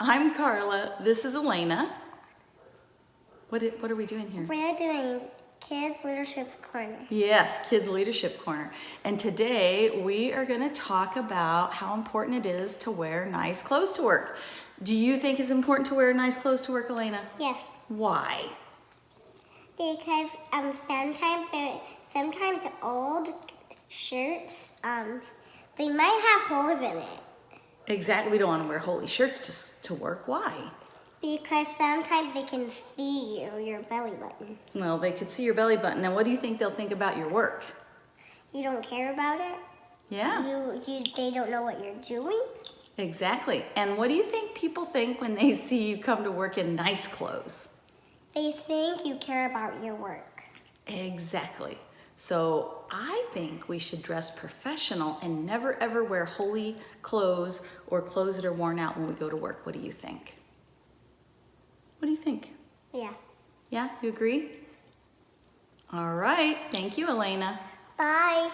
I'm Carla. This is Elena. What, i- what are we doing here? We're doing Kids Leadership Corner. Yes, Kids Leadership Corner. And today we are going to talk about how important it is to wear nice clothes to work. Do you think it's important to wear nice clothes to work, Elena? Yes, Why? because um sometimes the sometimes old shirts um they might have holes in it Exactly. We don't want to wear holy shirts to, to work. Why? because sometimes they can see you your belly button. Well, they could see your belly button. And what do you think they'll think about your work? You don't care about it. Yeah. You you they don't know what you're doing. Exactly. And what do you think people think when they see you come to work in nice clothes? They think you care about your work. Exactly. So I think we should dress professional and never ever wear holy clothes or clothes that are worn out when we go to work. What do you think? What do you think? Yeah. Yeah, you agree? All right. Thank you, Elena. Bye.